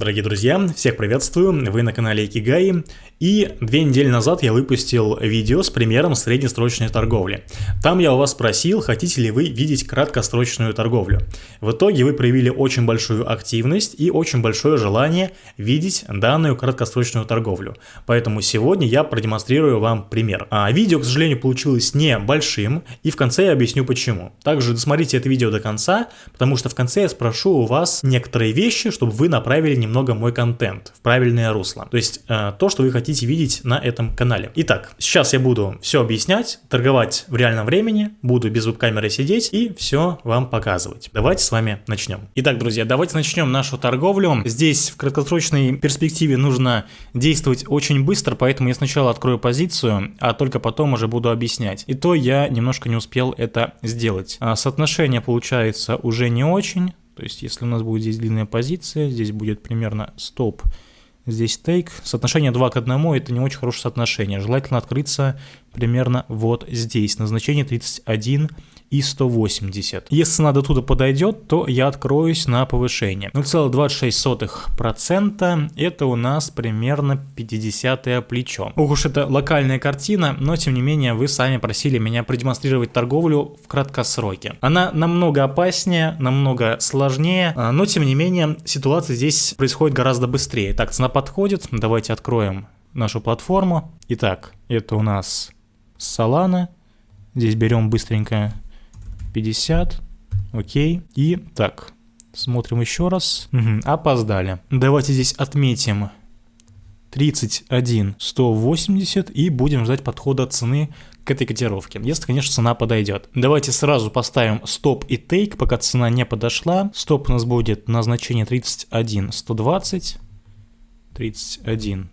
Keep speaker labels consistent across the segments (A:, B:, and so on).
A: Дорогие друзья, всех приветствую, вы на канале Икигай, и две недели назад я выпустил видео с примером среднесрочной торговли. Там я у вас спросил, хотите ли вы видеть краткосрочную торговлю. В итоге вы проявили очень большую активность и очень большое желание видеть данную краткосрочную торговлю. Поэтому сегодня я продемонстрирую вам пример. А видео, к сожалению, получилось не большим, и в конце я объясню почему. Также досмотрите это видео до конца, потому что в конце я спрошу у вас некоторые вещи, чтобы вы направили немного мой контент в правильное русло. То есть э, то, что вы хотите видеть на этом канале. Итак, сейчас я буду все объяснять, торговать в реальном времени, буду без веб-камеры сидеть и все вам показывать. Давайте с вами начнем. Итак, друзья, давайте начнем нашу торговлю. Здесь в краткосрочной перспективе нужно действовать очень быстро, поэтому я сначала открою позицию, а только потом уже буду объяснять. И то я немножко не успел это сделать. А соотношение получается уже не очень. То есть, если у нас будет здесь длинная позиция, здесь будет примерно стоп Здесь тейк. Соотношение 2 к 1 это не очень хорошее соотношение. Желательно открыться примерно вот здесь. Назначение 31 и 180. Если цена до туда подойдет, то я откроюсь на повышение. 0,26% это у нас примерно 50 плечо. Ух уж это локальная картина, но тем не менее вы сами просили меня продемонстрировать торговлю в краткосроке. Она намного опаснее, намного сложнее, а, но тем не менее ситуация здесь происходит гораздо быстрее. Так, цена подходит, давайте откроем нашу платформу. Итак, это у нас Solana. Здесь берем быстренько 50. Окей. И так, смотрим еще раз. Угу, опоздали. Давайте здесь отметим 31 180 и будем ждать подхода цены к этой котировке, если, конечно, цена подойдет. Давайте сразу поставим стоп и тейк, пока цена не подошла. Стоп у нас будет на значение 31 120, 31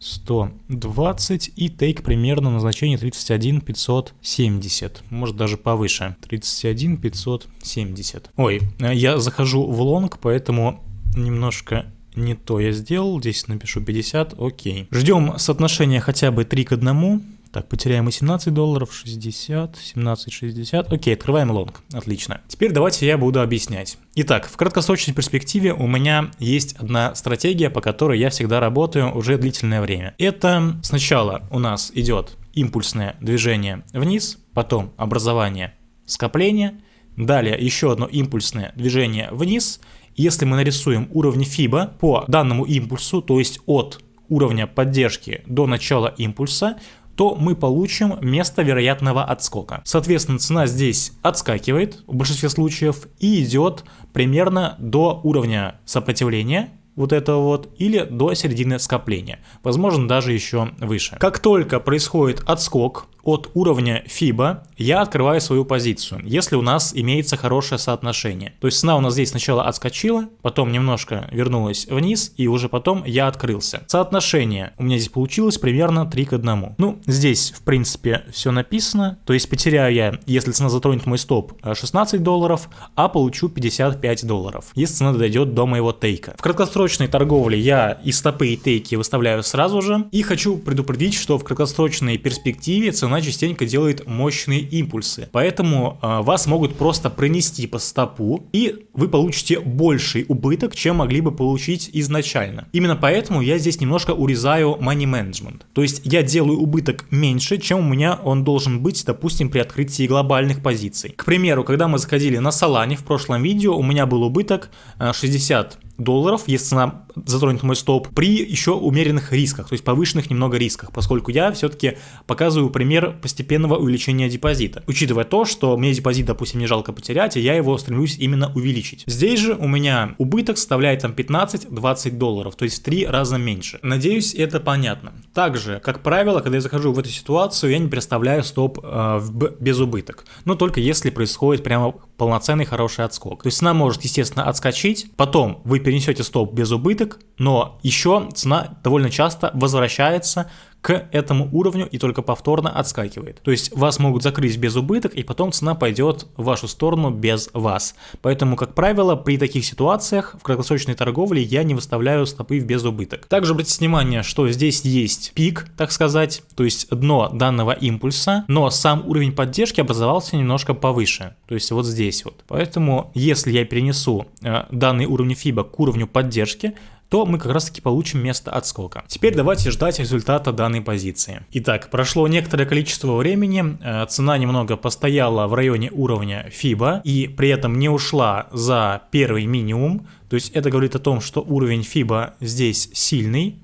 A: 120 и тейк примерно на значение 31 570, может даже повыше, 31 570. Ой, я захожу в лонг, поэтому немножко не то я сделал, здесь напишу 50, окей. Ждем соотношения хотя бы 3 к 1, так, потеряем и 17 долларов, 60, 17, 60. Окей, открываем лонг. Отлично. Теперь давайте я буду объяснять. Итак, в краткосрочной перспективе у меня есть одна стратегия, по которой я всегда работаю уже длительное время. Это сначала у нас идет импульсное движение вниз, потом образование скопления, далее еще одно импульсное движение вниз. Если мы нарисуем уровни FIBA по данному импульсу, то есть от уровня поддержки до начала импульса, то мы получим место вероятного отскока. Соответственно, цена здесь отскакивает в большинстве случаев и идет примерно до уровня сопротивления, вот этого вот, или до середины скопления, возможно даже еще выше. Как только происходит отскок от уровня FIBA я открываю свою позицию, если у нас имеется хорошее соотношение. То есть цена у нас здесь сначала отскочила, потом немножко вернулась вниз, и уже потом я открылся. Соотношение у меня здесь получилось примерно 3 к 1. Ну, здесь, в принципе, все написано. То есть потеряю я, если цена затронет мой стоп, 16 долларов, а получу 55 долларов, если цена дойдет до моего тейка. В краткосрочной торговле я и стопы, и тейки выставляю сразу же. И хочу предупредить, что в краткосрочной перспективе цена она частенько делает мощные импульсы. Поэтому э, вас могут просто пронести по стопу, и вы получите больший убыток, чем могли бы получить изначально. Именно поэтому я здесь немножко урезаю money management. То есть я делаю убыток меньше, чем у меня он должен быть, допустим, при открытии глобальных позиций. К примеру, когда мы заходили на Solana в прошлом видео, у меня был убыток 60 э, долларов, если цена затронет мой стоп, при еще умеренных рисках, то есть повышенных немного рисках, поскольку я все-таки показываю пример постепенного увеличения депозита, учитывая то, что мне депозит, допустим, не жалко потерять, и я его стремлюсь именно увеличить. Здесь же у меня убыток составляет там 15-20 долларов, то есть в 3 раза меньше. Надеюсь, это понятно. Также, как правило, когда я захожу в эту ситуацию, я не представляю стоп э, в безубыток, но только если происходит прямо полноценный хороший отскок. То есть цена может, естественно, отскочить, потом вы перенесете стоп без убыток, но еще цена довольно часто возвращается к этому уровню и только повторно отскакивает. То есть вас могут закрыть без убыток, и потом цена пойдет в вашу сторону без вас. Поэтому, как правило, при таких ситуациях в краткосрочной торговле я не выставляю стопы в без убыток. Также обратите внимание, что здесь есть пик, так сказать, то есть дно данного импульса, но сам уровень поддержки образовался немножко повыше, то есть вот здесь вот. Поэтому, если я перенесу э, данный уровень FIBA к уровню поддержки, то мы как раз таки получим место отскока. Теперь давайте ждать результата данной позиции. Итак, прошло некоторое количество времени, э, цена немного постояла в районе уровня FIBA и при этом не ушла за первый минимум, то есть это говорит о том, что уровень FIBA здесь сильный,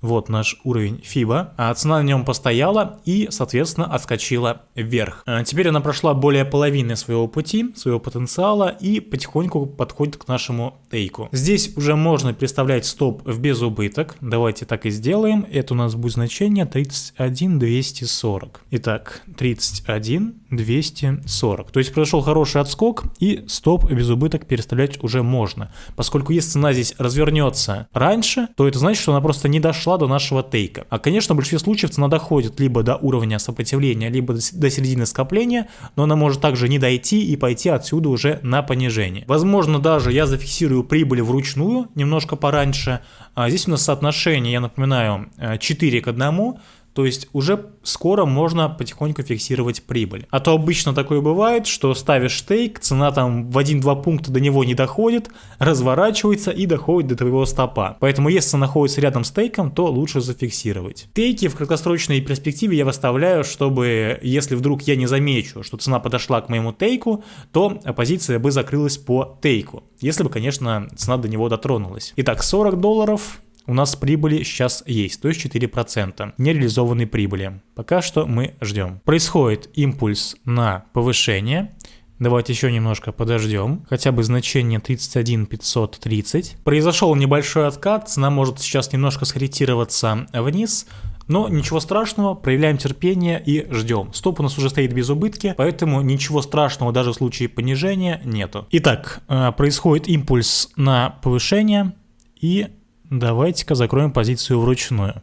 A: вот наш уровень FIBA. А цена на нем постояла и, соответственно, отскочила вверх. А теперь она прошла более половины своего пути, своего потенциала и потихоньку подходит к нашему тейку. Здесь уже можно представлять стоп в безубыток. Давайте так и сделаем. Это у нас будет значение 31240. Итак, 31240. То есть произошел хороший отскок и стоп в безубыток переставлять уже можно. Поскольку если цена здесь развернется раньше, то это значит, что она просто не дошла дошла до нашего тейка. А, конечно, в большинстве случаев цена доходит либо до уровня сопротивления, либо до середины скопления, но она может также не дойти и пойти отсюда уже на понижение. Возможно, даже я зафиксирую прибыль вручную немножко пораньше. А здесь у нас соотношение, я напоминаю, 4 к 1, то есть уже скоро можно потихоньку фиксировать прибыль. А то обычно такое бывает, что ставишь стейк, цена там в 1-2 пункта до него не доходит, разворачивается и доходит до твоего стопа. Поэтому если цена находится рядом с тейком, то лучше зафиксировать. Тейки в краткосрочной перспективе я выставляю, чтобы если вдруг я не замечу, что цена подошла к моему тейку, то позиция бы закрылась по тейку. Если бы, конечно, цена до него дотронулась. Итак, 40 долларов у нас прибыли сейчас есть, то есть 4% нереализованной прибыли. Пока что мы ждем. Происходит импульс на повышение. Давайте еще немножко подождем. Хотя бы значение 31 530. Произошел небольшой откат. Цена может сейчас немножко скорректироваться вниз. Но ничего страшного, проявляем терпение и ждем. Стоп у нас уже стоит без убытки, поэтому ничего страшного даже в случае понижения нету. Итак, э, происходит импульс на повышение и Давайте-ка закроем позицию вручную.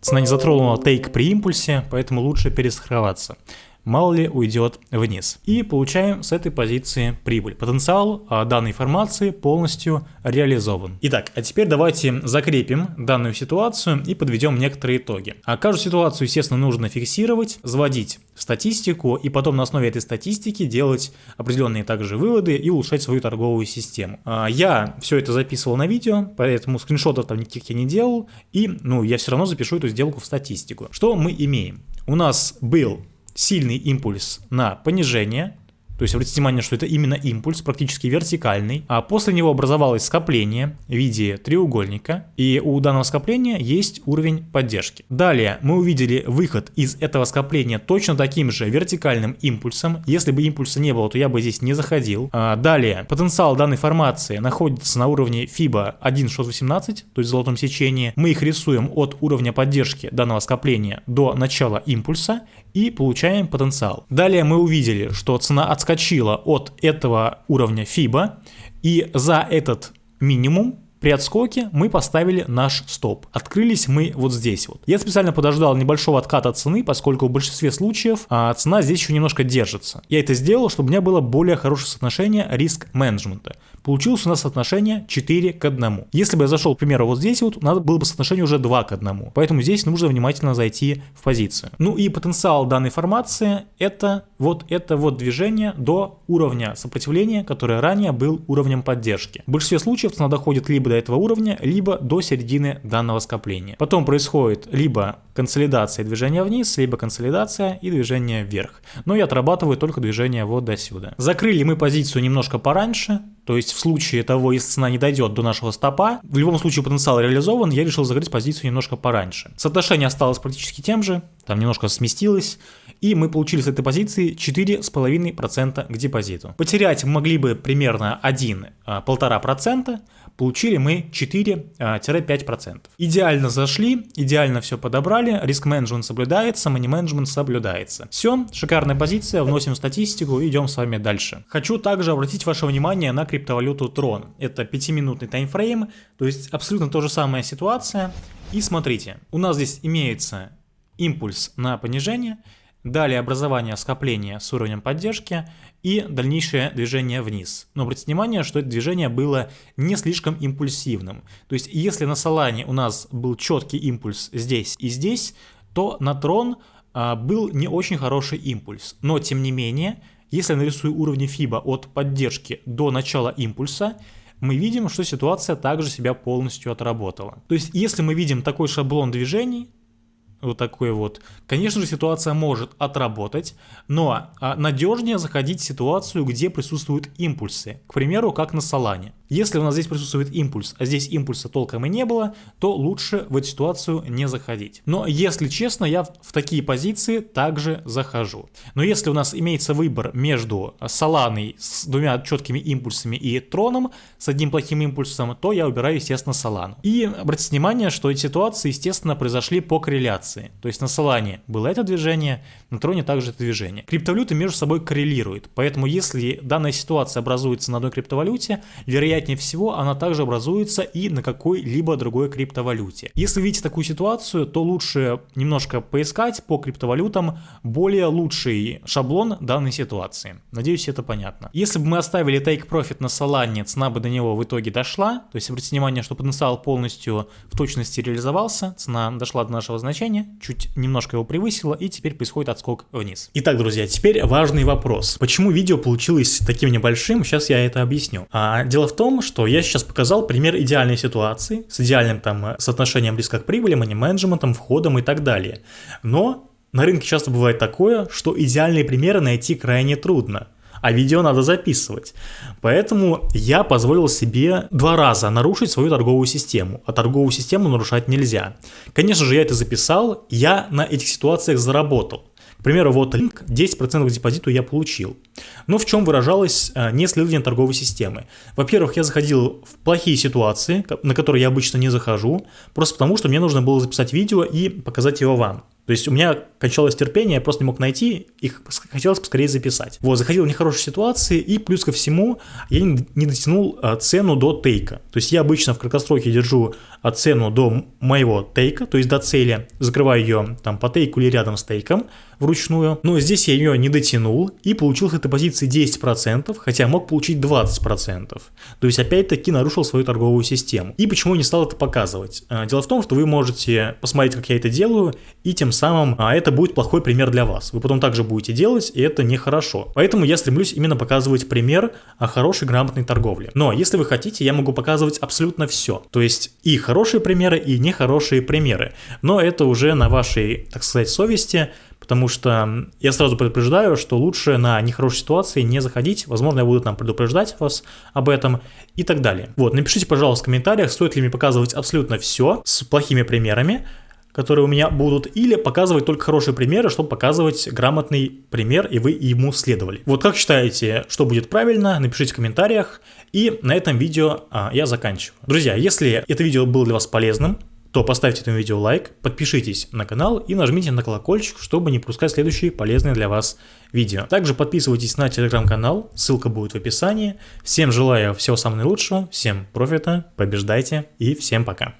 A: Цена не затронула тейк при импульсе, поэтому лучше перестраховаться мало ли уйдет вниз. И получаем с этой позиции прибыль. Потенциал а, данной формации полностью реализован. Итак, а теперь давайте закрепим данную ситуацию и подведем некоторые итоги. А каждую ситуацию, естественно, нужно фиксировать, заводить статистику и потом на основе этой статистики делать определенные также выводы и улучшать свою торговую систему. А, я все это записывал на видео, поэтому скриншотов там никаких я не делал, и ну, я все равно запишу эту сделку в статистику. Что мы имеем? У нас был сильный импульс на понижение, то есть обратите внимание, что это именно импульс, практически вертикальный. А после него образовалось скопление в виде треугольника. И у данного скопления есть уровень поддержки. Далее мы увидели выход из этого скопления точно таким же вертикальным импульсом. Если бы импульса не было, то я бы здесь не заходил. А далее потенциал данной формации находится на уровне FIBA 1.618, то есть в золотом сечении. Мы их рисуем от уровня поддержки данного скопления до начала импульса и получаем потенциал. Далее мы увидели, что цена от отскочила от этого уровня FIBA, и за этот минимум при отскоке мы поставили наш стоп. Открылись мы вот здесь вот. Я специально подождал небольшого отката цены, поскольку в большинстве случаев а, цена здесь еще немножко держится. Я это сделал, чтобы у меня было более хорошее соотношение риск-менеджмента. Получилось у нас соотношение 4 к 1. Если бы я зашел, к примеру, вот здесь вот, надо было бы соотношение уже 2 к 1. Поэтому здесь нужно внимательно зайти в позицию. Ну и потенциал данной формации это вот это вот движение до уровня сопротивления, которое ранее был уровнем поддержки. В большинстве случаев цена доходит либо до этого уровня, либо до середины данного скопления. Потом происходит либо консолидация движения вниз, либо консолидация и движение вверх. Но я отрабатываю только движение вот до сюда. Закрыли мы позицию немножко пораньше, то есть в случае того, если цена не дойдет до нашего стопа, в любом случае потенциал реализован, я решил закрыть позицию немножко пораньше. Соотношение осталось практически тем же, там немножко сместилось, и мы получили с этой позиции 4,5% к депозиту. Потерять могли бы примерно 1-1,5%, получили мы 4-5%. Идеально зашли, идеально все подобрали, риск-менеджмент соблюдается, мани-менеджмент соблюдается. Все, шикарная позиция, вносим статистику идем с вами дальше. Хочу также обратить ваше внимание на криптовалюту Tron. Это 5-минутный таймфрейм, то есть абсолютно то же самая ситуация. И смотрите, у нас здесь имеется импульс на понижение, далее образование скопления с уровнем поддержки и дальнейшее движение вниз. Но обратите внимание, что это движение было не слишком импульсивным. То есть если на Солане у нас был четкий импульс здесь и здесь, то на Трон а, был не очень хороший импульс. Но тем не менее, если я нарисую уровни FIBA от поддержки до начала импульса, мы видим, что ситуация также себя полностью отработала. То есть, если мы видим такой шаблон движений, вот такой вот. Конечно же, ситуация может отработать, но а, надежнее заходить в ситуацию, где присутствуют импульсы. К примеру, как на Солане. Если у нас здесь присутствует импульс, а здесь импульса толком и не было, то лучше в эту ситуацию не заходить. Но если честно, я в такие позиции также захожу. Но если у нас имеется выбор между Соланой с двумя четкими импульсами и Троном с одним плохим импульсом, то я выбираю, естественно, Солану. И обратите внимание, что эти ситуации, естественно, произошли по корреляции. То есть на Солане было это движение, на Троне также это движение. Криптовалюты между собой коррелируют, поэтому если данная ситуация образуется на одной криптовалюте, вероятно вероятнее всего она также образуется и на какой-либо другой криптовалюте. Если видите такую ситуацию, то лучше немножко поискать по криптовалютам более лучший шаблон данной ситуации. Надеюсь, это понятно. Если бы мы оставили take profit на Solana, цена бы до него в итоге дошла, то есть обратите внимание, что потенциал полностью в точности реализовался, цена дошла до нашего значения, чуть немножко его превысила и теперь происходит отскок вниз. Итак, друзья, теперь важный вопрос. Почему видео получилось таким небольшим? Сейчас я это объясню. А, дело в том, том, что я сейчас показал пример идеальной ситуации с идеальным там э, соотношением риска к прибыли, мани-менеджментом, входом и так далее. Но на рынке часто бывает такое, что идеальные примеры найти крайне трудно а видео надо записывать. Поэтому я позволил себе два раза нарушить свою торговую систему, а торговую систему нарушать нельзя. Конечно же, я это записал, я на этих ситуациях заработал. Примеру, вот линк 10% к депозиту я получил. Но в чем выражалось э, неследование торговой системы? Во-первых, я заходил в плохие ситуации, на которые я обычно не захожу, просто потому что мне нужно было записать видео и показать его вам. То есть у меня кончалось терпение, я просто не мог найти, их хотелось поскорее записать. Вот, заходил в нехорошие ситуации, и плюс ко всему я не дотянул а, цену до тейка. То есть я обычно в краткосроке держу а, цену до моего тейка, то есть до цели, закрываю ее там по тейку или рядом с тейком вручную. Но здесь я ее не дотянул, и получил с этой позиции 10%, хотя мог получить 20%. То есть опять-таки нарушил свою торговую систему. И почему я не стал это показывать? А, дело в том, что вы можете посмотреть, как я это делаю, и тем самым а, это будет плохой пример для вас. Вы потом также будете делать, и это нехорошо. Поэтому я стремлюсь именно показывать пример о хорошей грамотной торговле. Но если вы хотите, я могу показывать абсолютно все. То есть и хорошие примеры, и нехорошие примеры. Но это уже на вашей, так сказать, совести, потому что я сразу предупреждаю, что лучше на нехорошие ситуации не заходить, возможно, я буду там предупреждать вас об этом и так далее. Вот, напишите, пожалуйста, в комментариях, стоит ли мне показывать абсолютно все с плохими примерами, которые у меня будут, или показывать только хорошие примеры, чтобы показывать грамотный пример, и вы ему следовали. Вот как считаете, что будет правильно, напишите в комментариях, и на этом видео а, я заканчиваю. Друзья, если это видео было для вас полезным, то поставьте этому видео лайк, подпишитесь на канал и нажмите на колокольчик, чтобы не пропускать следующие полезные для вас видео. Также подписывайтесь на телеграм-канал, ссылка будет в описании. Всем желаю всего самого наилучшего, всем профита, побеждайте и всем пока.